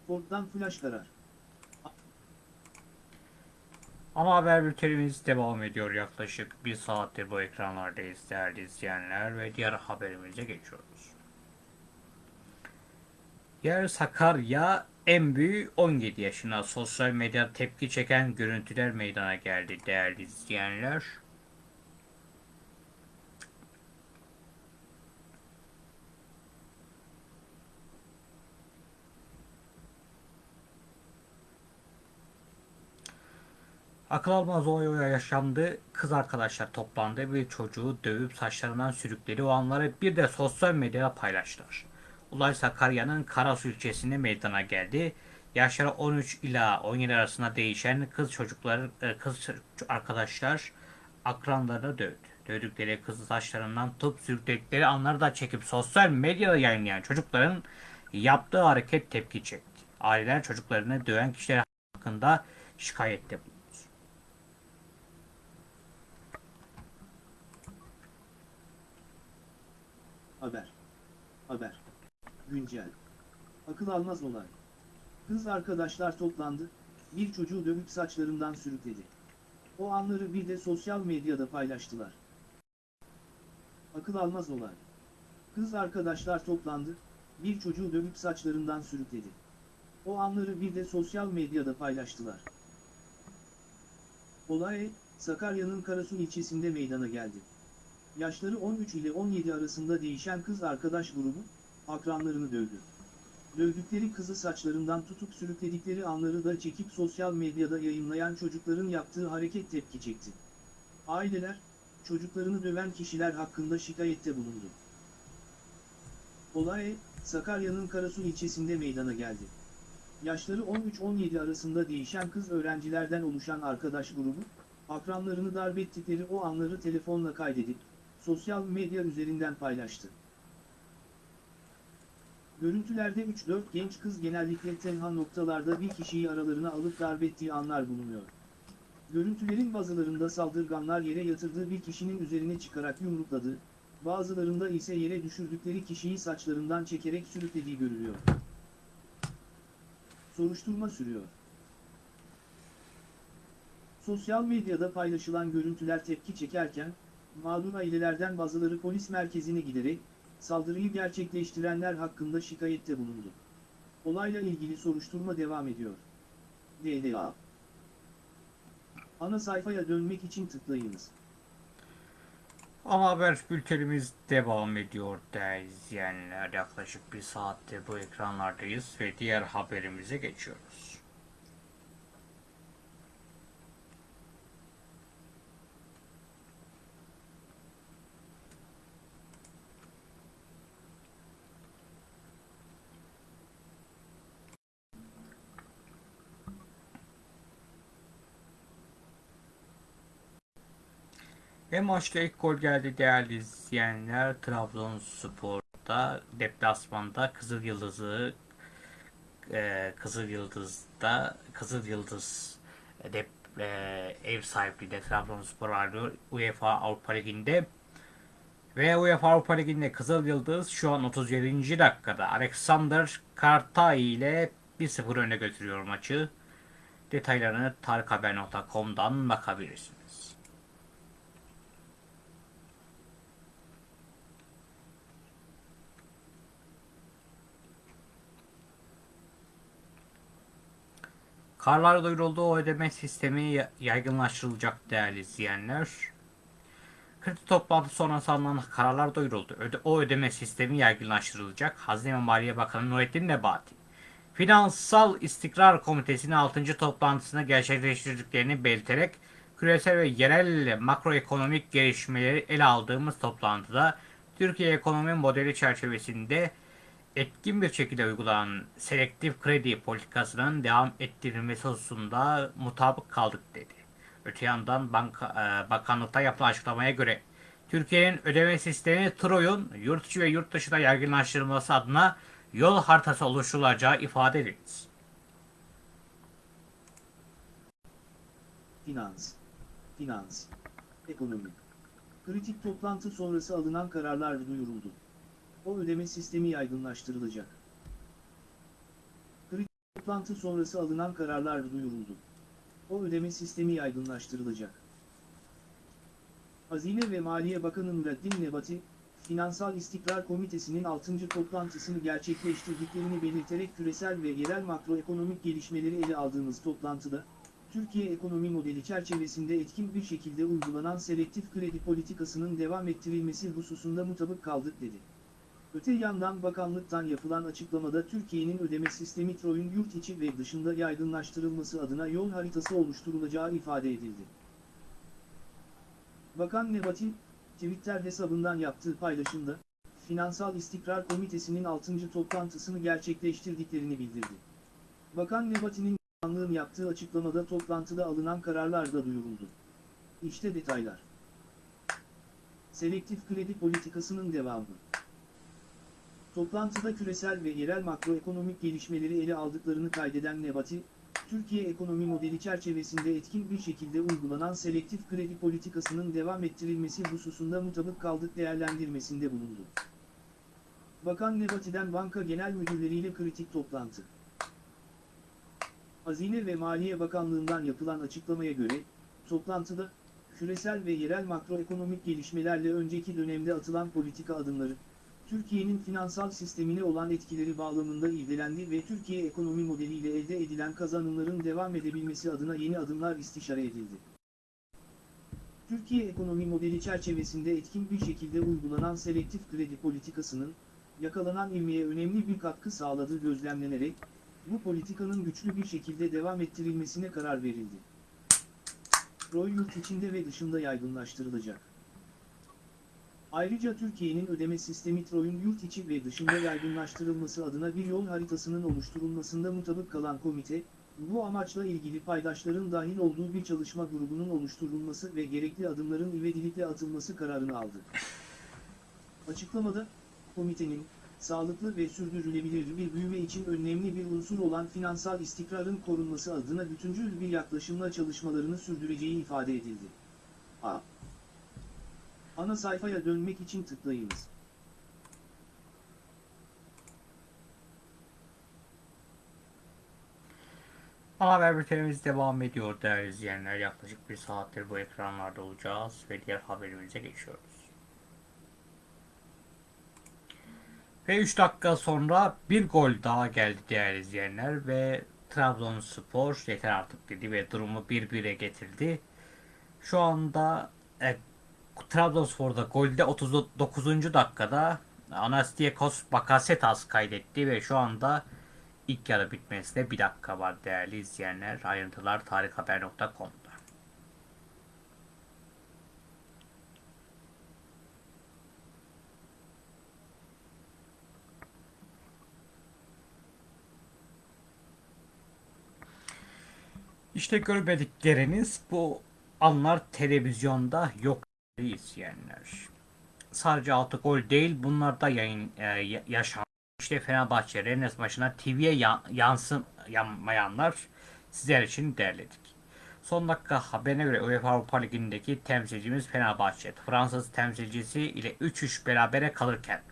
[SPEAKER 2] Ford'dan flash karar.
[SPEAKER 1] Ama haber bültenimiz devam ediyor. Yaklaşık bir saattir bu ekranlardayız değerli izleyenler ve diğer haberimize geçiyoruz. Yer Sakarya en büyüğü 17 yaşına sosyal medya tepki çeken görüntüler meydana geldi değerli izleyenler. Akıl almaz olay yaşandı. Kız arkadaşlar toplandı bir çocuğu dövüp saçlarından sürükledi. O anları bir de sosyal medyada paylaştılar. Olay Sakarya'nın Karasu ilçesinde meydana geldi. Yaşları 13 ila 17 arasında değişen kız çocukları, e, kız arkadaşlar akranlarını dövdü. Dövdükleri kızı saçlarından tutup sürükledikleri anları da çekip sosyal medyada yayınlayan çocukların yaptığı hareket tepki çekti. Aileler çocuklarını döven kişiler hakkında şikayette bulundu.
[SPEAKER 2] Haber. Haber. Güncel. Akıl almaz olay. Kız arkadaşlar toplandı, bir çocuğu dövüp saçlarından sürükledi. O anları bir de sosyal medyada paylaştılar. Akıl almaz olay. Kız arkadaşlar toplandı, bir çocuğu dövüp saçlarından sürükledi. O anları bir de sosyal medyada paylaştılar. Olay, Sakarya'nın Karasu ilçesinde meydana geldi. Yaşları 13 ile 17 arasında değişen kız arkadaş grubu, akranlarını dövdü. Dövdükleri kızı saçlarından tutup sürükledikleri anları da çekip sosyal medyada yayınlayan çocukların yaptığı hareket tepki çekti. Aileler, çocuklarını döven kişiler hakkında şikayette bulundu. Olay, Sakarya'nın Karasu ilçesinde meydana geldi. Yaşları 13-17 arasında değişen kız öğrencilerden oluşan arkadaş grubu, akranlarını darp ettikleri o anları telefonla kaydedip, sosyal medya üzerinden paylaştı. Görüntülerde 3-4 genç kız genellikle tenha noktalarda bir kişiyi aralarına alıp darp ettiği anlar bulunuyor. Görüntülerin bazılarında saldırganlar yere yatırdığı bir kişinin üzerine çıkarak yumrukladı, bazılarında ise yere düşürdükleri kişiyi saçlarından çekerek sürüklediği görülüyor. Soruşturma sürüyor. Sosyal medyada paylaşılan görüntüler tepki çekerken, mağdur ailelerden bazıları polis merkezine giderek, saldırıyı gerçekleştirenler hakkında şikayette bulundu. Olayla ilgili soruşturma devam ediyor. DDA Ana sayfaya dönmek için tıklayınız.
[SPEAKER 1] Ama haber bültenimiz devam ediyor değerli izleyenler. Yaklaşık bir saatte bu ekranlardayız ve diğer haberimize geçiyoruz. Ve maçta ilk gol geldi değerli izleyenler. Trabzonspor'da deplasmanda Kızıl Yıldız'ı e, Kızıl Yıldız'da Kızıl Yıldız dep, e, ev sahipliği de Trabzonspor alıyor UEFA Avrupa Ligi'nde. Ve UEFA Avrupa Ligi'nde Kızıl Yıldız şu an 37. dakikada Alexander Kartay ile 1-0 öne götürüyor maçı. Detaylarını tarikhaber.com'dan bakabilirsiniz. Karlar duyuruldu. O ödeme sistemi ya- yaygınlaştırılacak değerli izleyenler. Kredi toplantı sonrası alınan kararlar duyuruldu. Öde- o ödeme sistemi yaygınlaştırılacak. Hazine ve Maliye Bakanı Nurettin Nebati. Finansal İstikrar Komitesi'nin 6. toplantısını gerçekleştirdiklerini belirterek küresel ve yerel makroekonomik gelişmeleri ele aldığımız toplantıda Türkiye ekonomi modeli çerçevesinde etkin bir şekilde uygulanan selektif kredi politikasının devam ettirilmesi hususunda mutabık kaldık dedi. Öte yandan banka, e, bakanlıkta yapılan açıklamaya göre Türkiye'nin ödeme sistemi TROY'un yurt içi ve yurt dışında yaygınlaştırılması adına yol haritası oluşturulacağı ifade edildi.
[SPEAKER 2] Finans, finans, ekonomi. Kritik toplantı sonrası alınan kararlar duyuruldu. O ödeme sistemi yaygınlaştırılacak. Kritik toplantı sonrası alınan kararlar duyuruldu. O ödeme sistemi yaygınlaştırılacak. Hazine ve Maliye Bakanı Nurettin Nebati, Finansal İstikrar Komitesi'nin 6. toplantısını gerçekleştirdiklerini belirterek küresel ve yerel makroekonomik gelişmeleri ele aldığımız toplantıda, Türkiye ekonomi modeli çerçevesinde etkin bir şekilde uygulanan selektif kredi politikasının devam ettirilmesi hususunda mutabık kaldık dedi. Öte yandan bakanlıktan yapılan açıklamada Türkiye'nin ödeme sistemi TROY'un yurt içi ve dışında yaygınlaştırılması adına yol haritası oluşturulacağı ifade edildi. Bakan Nebati, Twitter hesabından yaptığı paylaşımda, Finansal İstikrar Komitesi'nin 6. toplantısını gerçekleştirdiklerini bildirdi. Bakan Nebati'nin Bakanlığın yaptığı açıklamada toplantıda alınan kararlar da duyuruldu. İşte detaylar. Selektif kredi politikasının devamı. Toplantıda küresel ve yerel makroekonomik gelişmeleri ele aldıklarını kaydeden Nebati, Türkiye ekonomi modeli çerçevesinde etkin bir şekilde uygulanan selektif kredi politikasının devam ettirilmesi hususunda mutabık kaldık değerlendirmesinde bulundu. Bakan Nebati'den banka genel müdürleriyle kritik toplantı. Hazine ve Maliye Bakanlığı'ndan yapılan açıklamaya göre, toplantıda, küresel ve yerel makroekonomik gelişmelerle önceki dönemde atılan politika adımları, Türkiye'nin finansal sistemine olan etkileri bağlamında irdelendi ve Türkiye ekonomi modeliyle elde edilen kazanımların devam edebilmesi adına yeni adımlar istişare edildi. Türkiye ekonomi modeli çerçevesinde etkin bir şekilde uygulanan selektif kredi politikasının, yakalanan ivmeye önemli bir katkı sağladığı gözlemlenerek, bu politikanın güçlü bir şekilde devam ettirilmesine karar verildi. ROY yurt içinde ve dışında yaygınlaştırılacak. Ayrıca Türkiye'nin ödeme sistemi TROY'un yurt içi ve dışında yaygınlaştırılması adına bir yol haritasının oluşturulmasında mutabık kalan komite, bu amaçla ilgili paydaşların dahil olduğu bir çalışma grubunun oluşturulması ve gerekli adımların ivedilikle atılması kararını aldı. Açıklamada, komitenin, sağlıklı ve sürdürülebilir bir büyüme için önemli bir unsur olan finansal istikrarın korunması adına bütüncül bir yaklaşımla çalışmalarını sürdüreceği ifade edildi. A. Ana sayfaya dönmek için tıklayınız.
[SPEAKER 1] Ana haber bültenimiz devam ediyor değerli izleyenler. Yaklaşık bir saattir bu ekranlarda olacağız ve diğer haberimize geçiyoruz. Ve 3 dakika sonra bir gol daha geldi değerli izleyenler ve Trabzonspor yeter artık dedi ve durumu 1-1'e getirdi. Şu anda Trabzonspor'da golde 39. dakikada Anastiakos Bakasetas kaydetti ve şu anda ilk yarı bitmesine bir dakika var değerli izleyenler. Ayrıntılar tarikhaber.com'da. İşte görmedikleriniz bu anlar televizyonda yok izleyenler. Sadece 6 gol değil bunlar da yayın e, ya- yaşandı. İşte Fenerbahçe Rennes maçına TV'ye ya- yansın yanmayanlar sizler için derledik. Son dakika haberine göre UEFA Avrupa Ligi'ndeki temsilcimiz Fenerbahçe, Fransız temsilcisi ile 3-3 berabere kalırken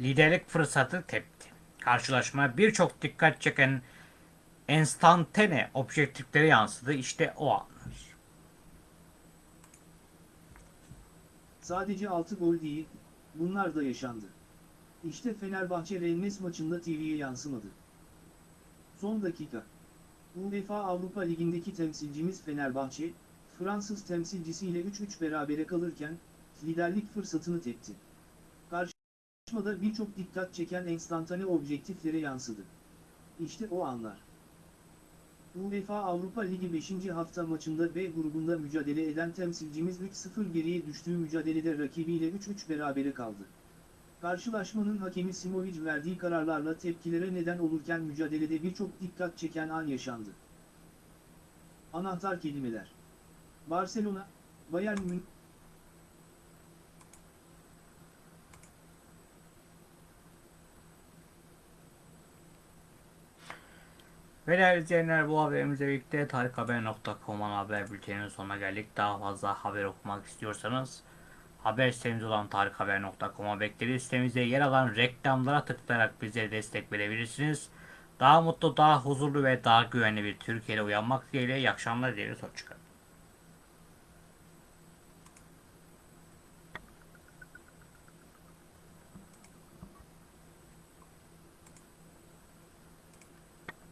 [SPEAKER 1] liderlik fırsatı tepti. Karşılaşma birçok dikkat çeken enstantane objektiflere yansıdı. İşte o anlar.
[SPEAKER 2] Sadece 6 gol değil, bunlar da yaşandı. İşte Fenerbahçe Rennes maçında TV'ye yansımadı. Son dakika. UEFA Avrupa Ligi'ndeki temsilcimiz Fenerbahçe, Fransız temsilcisiyle 3-3 berabere kalırken, liderlik fırsatını tepti. Karşılaşmada birçok dikkat çeken enstantane objektiflere yansıdı. İşte o anlar. UEFA Avrupa Ligi 5. hafta maçında B grubunda mücadele eden temsilcimiz 3-0 geriye düştüğü mücadelede rakibiyle 3-3 berabere kaldı. Karşılaşmanın hakemi Simovic verdiği kararlarla tepkilere neden olurken mücadelede birçok dikkat çeken an yaşandı. Anahtar kelimeler Barcelona, Bayern Münih,
[SPEAKER 1] Ve değerli izleyenler bu haberimizle birlikte tarikhaber.com'un haber bülteninin sonuna geldik. Daha fazla haber okumak istiyorsanız haber sitemiz olan tarikhaber.com'a bekleriz. Sitemizde yer alan reklamlara tıklayarak bize destek verebilirsiniz. Daha mutlu, daha huzurlu ve daha güvenli bir Türkiye'de uyanmak dileğiyle iyi akşamlar dileriz. Hoşçakalın.